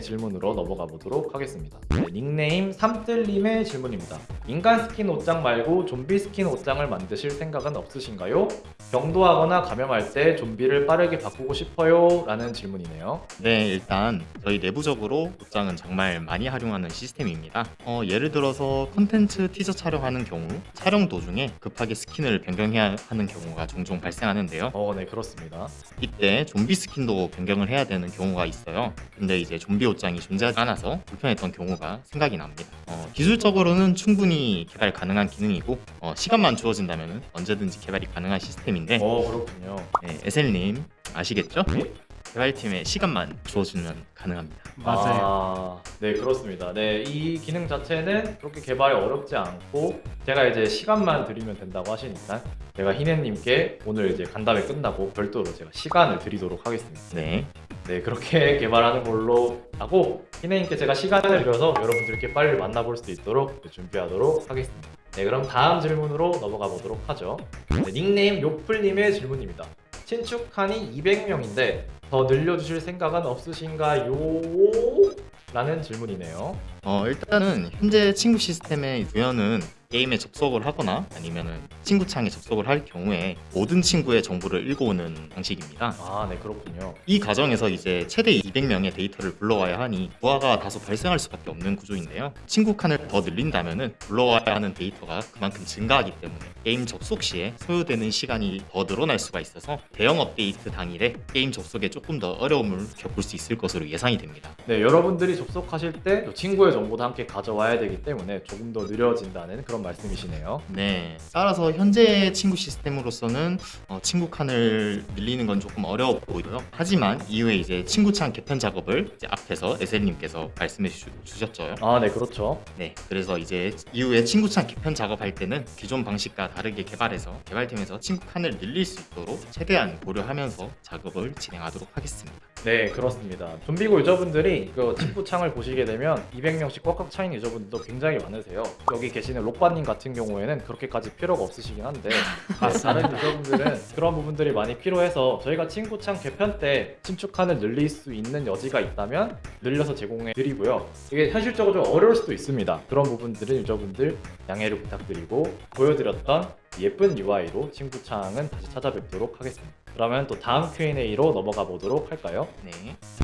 질문으로 넘어가 보도록 하겠습니다. 네, 닉네임 삼뜰님의 질문입니다. 인간 스킨 옷장 말고 좀비 스킨 옷장을 만드실 생각은 없으신가요? 병도하거나 감염할 때 좀비를 빠르게 바꾸고 싶어요? 라는 질문이네요. 네, 일단 저희 내부적으로 옷장은 정말 많이 활용하는 시스템입니다. 어, 예를 들어서 컨텐츠 티저 촬영하는 경우 촬영 도중에 급하게 스킨을 변경해야 하는 경우가 종종 발생하는데요. 어, 네, 그렇습니다. 이때 좀비 스킨도 변경을 해야 되는 경우가 있어요. 근데 이제 좀비 옷장이 존재하지 않아서 불편했던 경우가 생각이 납니다. 어, 기술적으로는 충분히 개발 가능한 기능이고 어, 시간만 주어진다면 언제든지 개발이 가능한 시스템인데 어, 그렇군요. 네, 에셀님 아시겠죠? 네. 개발팀에 시간만 주어주면 가능합니다. 아, 네 그렇습니다. 네, 이 기능 자체는 그렇게 개발이 어렵지 않고 제가 이제 시간만 드리면 된다고 하시니까 제가 희네님께 오늘 이제 간담회 끝나고 별도로 제가 시간을 드리도록 하겠습니다. 네, 네, 그렇게 개발하는 걸로 하고 희네님께 제가 시간을 드려서 여러분들께 빨리 만나볼 수 있도록 준비하도록 하겠습니다. 네, 그럼 다음 질문으로 넘어가 보도록 하죠. 네, 닉네임 요플님의 질문입니다. 신축한이 200명인데 더 늘려주실 생각은 없으신가요? 라는 질문이네요. 어, 일단은 현재 친구 시스템의 구현은 게임에 접속을 하거나 아니면은 친구 창에 접속을 할 경우에 모든 친구의 정보를 읽어오는 방식입니다. 아, 네, 그렇군요. 이 과정에서 이제 최대 200명의 데이터를 불러와야 하니 부하가 다소 발생할 수밖에 없는 구조인데요. 친구 칸을 더 늘린다면은 불러와야 하는 데이터가 그만큼 증가하기 때문에 게임 접속 시에 소요되는 시간이 더 늘어날 수가 있어서 대형 업데이트 당일에 게임 접속에 조금 더 어려움을 겪을 수 있을 것으로 예상이 됩니다. 네, 여러분들이 접속하실 때 친구의 정보도 함께 가져와야 되기 때문에 조금 더 느려진다는 그런 말씀이시네요. 네. 따라서 현재 친구 시스템으로서는 어, 친구 칸을 늘리는 건 조금 어려워 보이고요. 하지만 이후에 이제 친구 창 개편 작업을 이제 앞에서 에셀님께서 말씀해 주, 주셨죠. 아, 네, 그렇죠. 네. 그래서 이제 이후에 친구 창 개편 작업할 때는 기존 방식과 다르게 개발해서 개발팀에서 친구 칸을 늘릴 수 있도록 최대한 고려하면서 작업을 진행하도록 하겠습니다. 네, 그렇습니다. 좀비고 유저분들이 그 친구 창을 보시게 되면 200명씩 꽉꽉 차인 유저분들도 굉장히 많으세요. 여기 계시는 록바님 같은 경우에는 그렇게까지 필요가 없으시긴 한데 네, 다른 유저분들은 그런 부분들이 많이 필요해서 저희가 친구 창 개편 때 친축칸을 늘릴 수 있는 여지가 있다면 늘려서 제공해 드리고요. 이게 현실적으로 좀 어려울 수도 있습니다. 그런 부분들은 유저분들 양해를 부탁드리고 보여드렸던 예쁜 UI로 친구 창은 다시 찾아뵙도록 하겠습니다. 그러면 또 다음 Q&A로 넘어가 보도록 할까요? 네.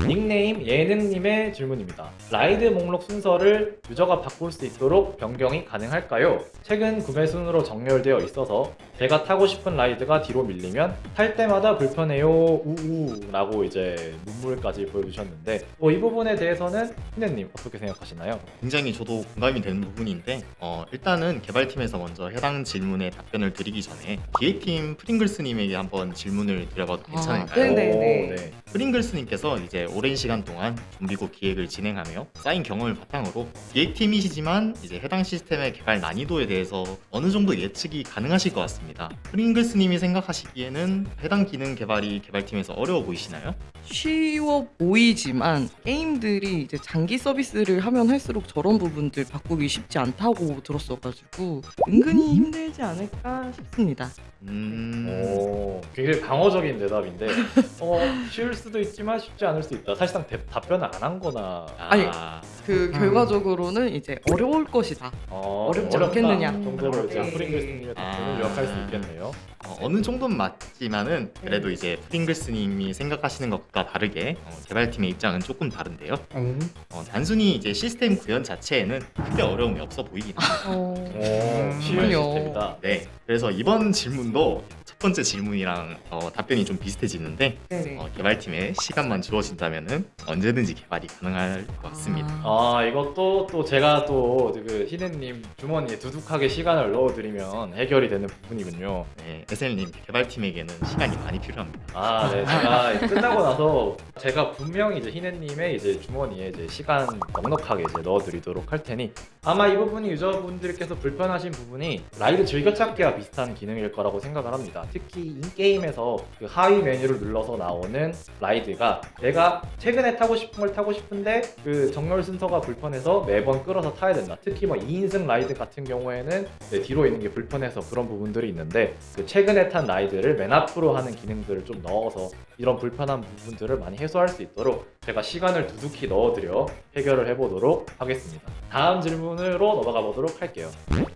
닉네임 예능님의 질문입니다. ride 목록 순서를 유저가 바꿀 수 있도록 변경이 가능할까요? 최근 구매 순으로 정렬되어 있어서 제가 타고 싶은 ride가 뒤로 밀리면 탈 때마다 불편해요 우우 라고 이제 눈물까지 보여주셨는데 뭐 이 부분에 대해서는 희네님 어떻게 생각하시나요? 굉장히 저도 공감이 되는 부분인데 어, 일단은 개발팀에서 먼저 해당 질문에 답변을 드리기 전에 기획팀 프링글스님에게 한번 질문을 드려봐도 괜찮을까요? 네, 네. 오, 네. 프링글스님께서 이제 오랜 시간 동안 좀비고 기획을 진행하며 쌓인 경험을 바탕으로 기획팀이시지만 이제 해당 시스템의 개발 난이도에 대해서 어느 정도 예측이 가능하실 것 같습니다. 프링글스님이 생각하시기에는 해당 기능 개발이 개발팀에서 어려워 보이시나요? 쉬워 보이지만 게임들이 이제 장기 서비스를 하면 할수록 저런 부분들 바꾸기 쉽지 않다고 들었어가지고 은근히 힘들지 않을까 싶습니다. 음... 오, 굉장히 방어 적인 대답인데 어, 쉬울 수도 있지만 쉽지 않을 수 있다. 사실상 대- 답변을 안 한 거나 아니, 아, 그 결과적으로는 이제 어려울 것이다. 어, 어렵지 어렵다 않겠느냐. 정도로 이제 네. 프링글스님의 답변을 아. 요약할 수 있겠네요. 어, 어느 정도는 맞지만은 그래도 이제 프링글스님이 생각하시는 것과 다르게 어, 개발팀의 입장은 조금 다른데요. 어, 단순히 이제 시스템 구현 자체에는 크게 어려움이 없어 보이긴 합니다. 어... 오, 쉬운. 시스템이다. 네, 그래서 이번 질문도 첫 번째 질문이랑 어, 답변이 좀 비슷해지는데. 어, 개발팀에 시간만 주어진다면은 언제든지 개발이 가능할 것 같습니다. 아 이것도 또 제가 또그 희네님 주머니에 두둑하게 시간을 넣어드리면 해결이 되는 부분이군요. 네, 에셀님 개발팀에게는 시간이 많이 필요합니다. 아, 네, 제가 끝나고 나서 제가 분명히 이제 희네님의 이제 주머니에 이제 시간 넉넉하게 이제 넣어드리도록 할 테니 아마 이 부분이 유저분들께서 불편하신 부분이 라이드 즐겨찾기와 비슷한 기능일 거라고 생각을 합니다. 특히 인게임에서 그 하위 메뉴를 눌러서 나오는 ride가 내가 최근에 타고 싶은 걸 타고 싶은데 그 정렬 순서가 불편해서 매번 끌어서 타야 된다. 특히 뭐 2인승 ride 같은 경우에는 네, 뒤로 있는 게 불편해서 그런 부분들이 있는데 그 최근에 탄 ride를 맨 앞으로 하는 기능들을 좀 넣어서 이런 불편한 부분들을 많이 해소할 수 있도록 제가 시간을 두둑히 넣어드려 해결을 해보도록 하겠습니다. 다음 질문으로 넘어가 보도록 할게요.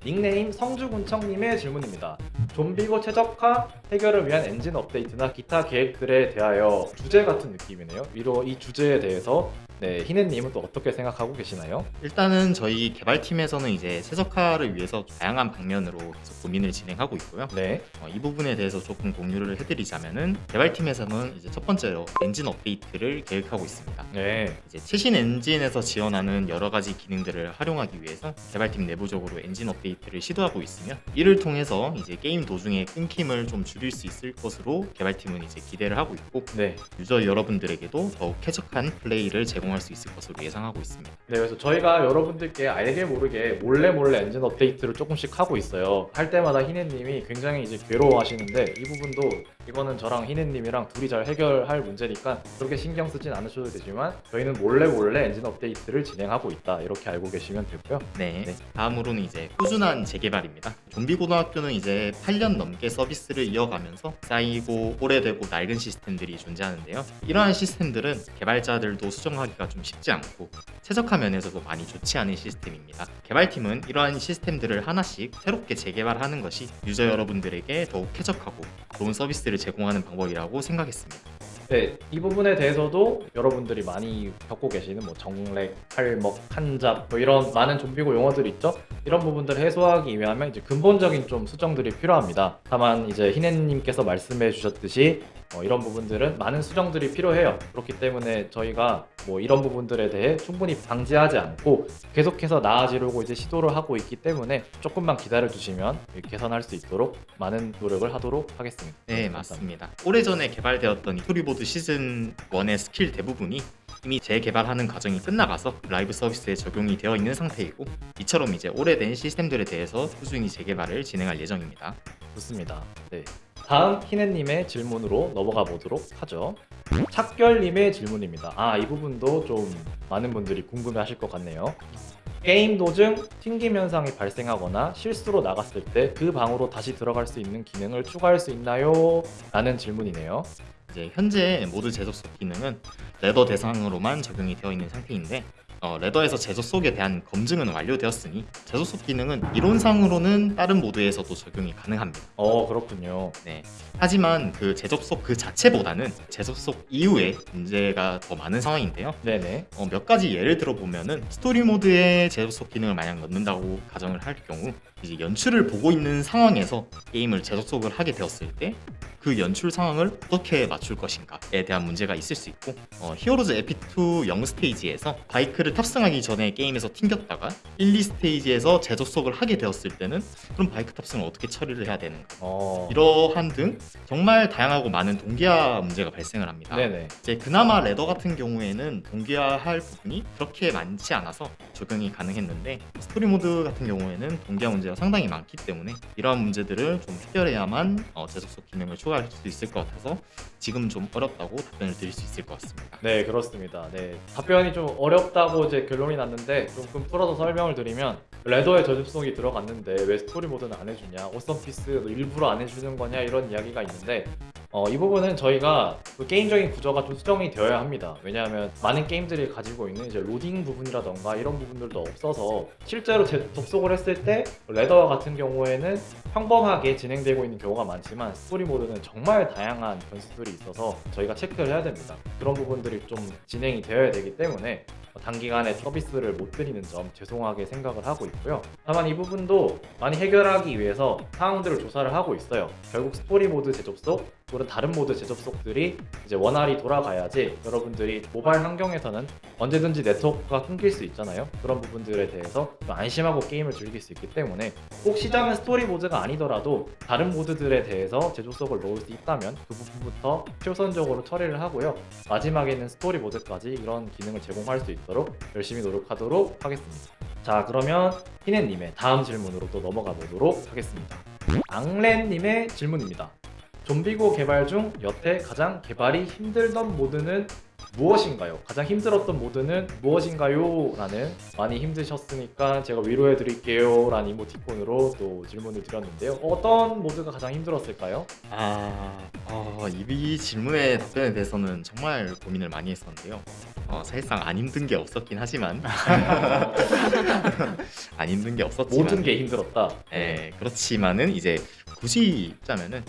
닉네임 성주군청님의 질문입니다. 좀비고 최적화 해결을 위한 엔진 업데이트나 기타 계획들에 대하여 주제 같은 느낌이네요. 위로 이 주제에 대해서 네, 희네님은 또 어떻게 생각하고 계시나요? 일단은 저희 개발팀에서는 이제 최적화를 위해서 다양한 방면으로 계속 고민을 진행하고 있고요. 네, 어, 이 부분에 대해서 조금 공유를 해드리자면은 개발팀에서는 이제 첫 번째로 엔진 업데이트를 계획하고 있습니다. 네, 이제 최신 엔진에서 지원하는 여러 가지 기능들을 활용하기 위해서 개발팀 내부적으로 엔진 업데이트를 시도하고 있으며 이를 통해서 이제 게임 도중에 끊김을 좀 줄일 수 있을 것으로 개발팀은 이제 기대를 하고 있고 네. 유저 여러분들에게도 더욱 쾌적한 플레이를 제공할 수 있을 것으로 예상하고 있습니다. 네, 그래서 저희가 여러분들께 알게 모르게 몰래 몰래 엔진 업데이트를 조금씩 하고 있어요. 할 때마다 희네님이 굉장히 이제 괴로워하시는데 이 부분도 이거는 저랑 희네님이랑 둘이 잘 해결할 문제니까 그렇게 신경 쓰진 않으셔도 되지만 저희는 몰래 몰래 엔진 업데이트를 진행하고 있다 이렇게 알고 계시면 되고요. 네. 네. 다음으로는 이제 꾸준한 재개발입니다. 좀비 고등학교는 이제 8년 넘게 서비스를 이어가면서 쌓이고 오래되고 낡은 시스템들이 존재하는데요. 이러한 시스템들은 개발자들도 수정하기가 좀 쉽지 않고 최적화 면에서도 많이 좋지 않은 시스템입니다. 개발팀은 이러한 시스템들을 하나씩 새롭게 재개발하는 것이 유저 여러분들에게 더욱 쾌적하고 좋은 서비스를 제공하는 방법이라고 생각했습니다. 네, 이 부분에 대해서도 여러분들이 많이 겪고 계시는 뭐 정렉, 팔먹, 한잡 뭐 이런 많은 좀비고 용어들 있죠? 이런 부분들을 해소하기 위하면 이제 근본적인 좀 수정들이 필요합니다. 다만 이제 희네님께서 말씀해 주셨듯이 어, 이런 부분들은 많은 수정들이 필요해요. 그렇기 때문에 저희가 뭐 이런 부분들에 대해 충분히 방지하지 않고 계속해서 나아지려고 이제 시도를 하고 있기 때문에 조금만 기다려 주시면 개선할 수 있도록 많은 노력을 하도록 하겠습니다. 네, 맞습니다. 오래전에 개발되었던 이 스토리모드 시즌 1의 스킬 대부분이 이미 재개발하는 과정이 끝나가서 라이브 서비스에 적용이 되어 있는 상태이고 이처럼 이제 오래된 시스템들에 대해서 꾸준히 재개발을 진행할 예정입니다. 좋습니다. 네. 다음 희네님의 질문으로 넘어가 보도록 하죠. 착결님의 질문입니다. 아, 이 부분도 좀 많은 분들이 궁금해 하실 것 같네요. 게임 도중 튕김 현상이 발생하거나 실수로 나갔을 때 그 방으로 다시 들어갈 수 있는 기능을 추가할 수 있나요? 라는 질문이네요. 이제 현재 모드 재접속 기능은 ladder 대상으로만 적용이 되어 있는 상태인데 어, ladder에서 재접속에 대한 검증은 완료되었으니 재접속 기능은 이론상으로는 다른 모드에서도 적용이 가능합니다. 어, 그렇군요. 네. 하지만 그 재접속 그 자체보다는 재접속 이후에 문제가 더 많은 상황인데요. 네네. 어, 몇 가지 예를 들어 보면은 스토리 모드에 재접속 기능을 만약 넣는다고 가정을 할 경우 이제 연출을 보고 있는 상황에서 게임을 재접속을 하게 되었을 때 그 연출 상황을 어떻게 맞출 것인가에 대한 문제가 있을 수 있고 어, 히어로즈 에피2 영 스테이지에서 바이크를 탑승하기 전에 게임에서 튕겼다가 1, 2 스테이지에서 재접속을 하게 되었을 때는 그럼 바이크 탑승을 어떻게 처리를 해야 되는가 어. 이러한 등 정말 다양하고 많은 동기화 문제가 발생을 합니다. 네네. 이제 그나마 ladder 같은 경우에는 동기화할 부분이 그렇게 많지 않아서 적용이 가능했는데 스토리 모드 같은 경우에는 동기화 문제 가 상당히 많기 때문에 이러한 문제들을 좀 해결해야만 어, 재접속 기능을 추가할 수 있을 것 같아서 지금 좀 어렵다고 답변을 드릴 수 있을 것 같습니다. 네, 그렇습니다. 네. 답변이 좀 어렵다고 이제 결론이 났는데 조금 풀어서 설명을 드리면 ladder에 재접속이 들어갔는데 왜 스토리 모드는 안 해주냐? 오썸피스 일부러 안 해주는 거냐? 이런 이야기가 있는데 어, 이 부분은 저희가 그 게임적인 구조가 좀 수정이 되어야 합니다. 왜냐하면 많은 게임들이 가지고 있는 이제 로딩 부분이라던가 이런 부분들도 없어서 실제로 재접속을 했을 때 ladder 같은 경우에는 평범하게 진행되고 있는 경우가 많지만 스토리 모드는 정말 다양한 변수들이 있어서 저희가 체크를 해야 됩니다. 그런 부분들이 좀 진행이 되어야 되기 때문에 단기간에 서비스를 못 드리는 점 죄송하게 생각을 하고 있고요. 다만 이 부분도 많이 해결하기 위해서 사항들을 조사를 하고 있어요. 결국 스토리 모드 재접속 또는 다른 모드 재접속들이 이제 원활히 돌아가야지 여러분들이 모바일 환경에서는 언제든지 네트워크가 끊길 수 있잖아요. 그런 부분들에 대해서 좀 안심하고 게임을 즐길 수 있기 때문에 꼭 시작은 스토리 모드가 아니더라도 다른 모드들에 대해서 재접속을 넣을 수 있다면 그 부분부터 최우선적으로 처리를 하고요. 마지막에는 스토리 모드까지 이런 기능을 제공할 수 있도록 열심히 노력하도록 하겠습니다. 자 그러면 희네님의 다음 질문으로 또 넘어가 보도록 하겠습니다. 앙렌님의 질문입니다. 좀비고 개발 중 여태 가장 개발이 힘들던 모드는 무엇인가요? 가장 힘들었던 모드는 무엇인가요? 라는 많이 힘드셨으니까 제가 위로해 드릴게요 라는 이모티콘으로 또 질문을 드렸는데요 어떤 모드가 가장 힘들었을까요? 아, 어, 이 질문의 답변에 대해서는 정말 고민을 많이 했었는데요. 어, 사실상 안 힘든 게 없었긴 하지만 안 힘든 게 없었지만 모든 게 힘들었다 예, 그렇지만은 이제 굳이 짜면은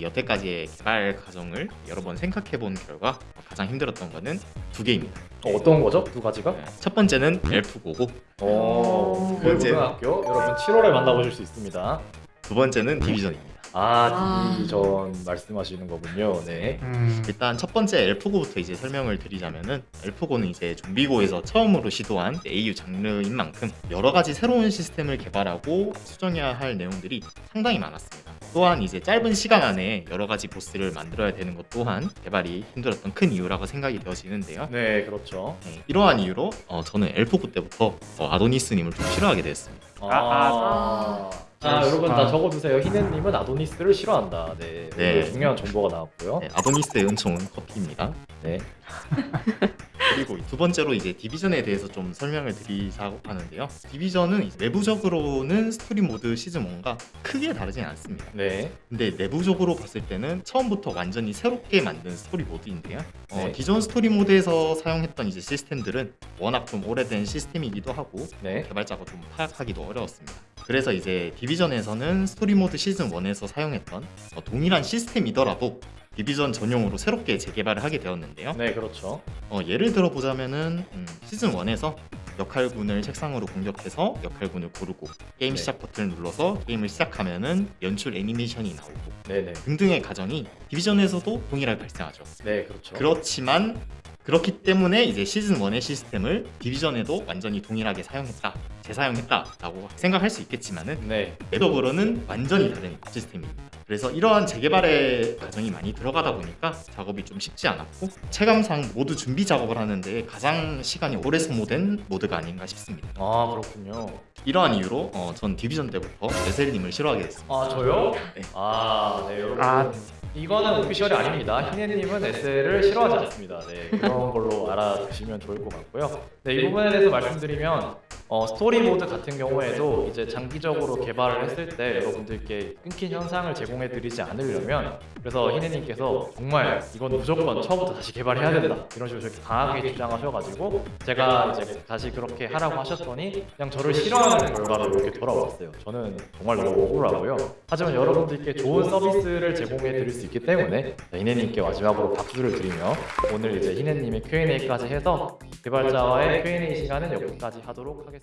여태까지의 개발 과정을 여러 번 생각해 본 결과 가장 힘들었던 거는 두 개입니다. 어, 어떤 거죠? 두 가지가? 예, 첫 번째는 엘프고고 어, 그 번째. 고등학교 여러분 7월에 만나보실 수 있습니다 두 번째는 디비전입니다. 아 아. 디비전 말씀하시는 거군요 네 일단 첫 번째 엘프고부터 이제 설명을 드리자면은 엘프고는 이제 좀비고에서 처음으로 시도한 AU 장르인 만큼 여러 가지 새로운 시스템을 개발하고 수정해야 할 내용들이 상당히 많았습니다. 또한 이제 짧은 시간 안에 여러 가지 보스를 만들어야 되는 것 또한 개발이 힘들었던 큰 이유라고 생각이 되어지는데요. 네 그렇죠 네, 이러한 이유로 어, 저는 엘프고 때부터 어, 아도니스님을 좀 싫어하게 됐습니다. 아, 자 여러분 다 적어두세요 히네님은 아도니스를 싫어한다 네, 네. 네. 중요한 정보가 나왔고요 네, 아도니스의 은총은 커피입니다. 네. 그리고 두 번째로 이제 디비전에 대해서 좀 설명을 드리자고 하는데요. 디비전은 내부적으로는 스토리 모드 시즌 1과 크게 다르진 않습니다. 네. 근데 내부적으로 봤을 때는 처음부터 완전히 새롭게 만든 스토리 모드인데요. 어, 네. 기존 스토리 모드에서 사용했던 이제 시스템들은 워낙 좀 오래된 시스템이기도 하고 네. 개발자가 좀 파악하기도 어려웠습니다. 그래서 이제 디비전에서는 스토리 모드 시즌 1에서 사용했던 어, 동일한 시스템이더라도 디비전 전용으로 새롭게 재개발을 하게 되었는데요. 네 그렇죠 어, 예를 들어 보자면은 음, 시즌 1에서 역할군을 책상으로 공격해서 역할군을 고르고 게임 네. 시작 버튼을 눌러서 게임을 시작하면은 연출 애니메이션이 나오고 네네 등등의 과정이 디비전에서도 동일하게 발생하죠. 네 그렇죠 그렇지만 그렇기 때문에 이제 시즌 1의 시스템을 디비전에도 완전히 동일하게 사용했다, 재사용했다라고 생각할 수 있겠지만은 네 내부적으로는 완전히 다른 시스템입니다. 그래서 이러한 재개발의 과정이 많이 들어가다 보니까 작업이 좀 쉽지 않았고 체감상 모두 준비 작업을 하는데 가장 시간이 오래 소모된 모드가 아닌가 싶습니다. 아 그렇군요 이러한 이유로 어, 전 디비전 때부터 레셀님을 싫어하게 됐습니다. 아 저요? 네. 아네 여러분 아. 이거는 official이 아닙니다 히네님은 레셀을 싫어하지 않습니다 네 그런 걸로 알아두시면 좋을 것 같고요 네 이 부분에 대해서 말씀드리면 어, 스토리 모드 같은 경우에도 이제 장기적으로 개발을 했을 때 여러분들께 끊긴 현상을 제공해 드리지 않으려면 그래서 히네님께서 정말 이건 무조건 처음부터 다시 개발해야 된다. 이런 식으로 저렇게 강하게 주장하셔가지고 제가 이제 다시 그렇게 하라고 하셨더니 그냥 저를 싫어하는 결과로 이렇게 돌아왔어요. 저는 정말 너무 억울하고요. 하지만 여러분들께 좋은 서비스를 제공해 드릴 수 있기 때문에 히네님께 마지막으로 박수를 드리며 오늘 이제 히네님의 Q&A까지 해서 개발자와의 Q&A 시간은 여기까지 하도록 하겠습니다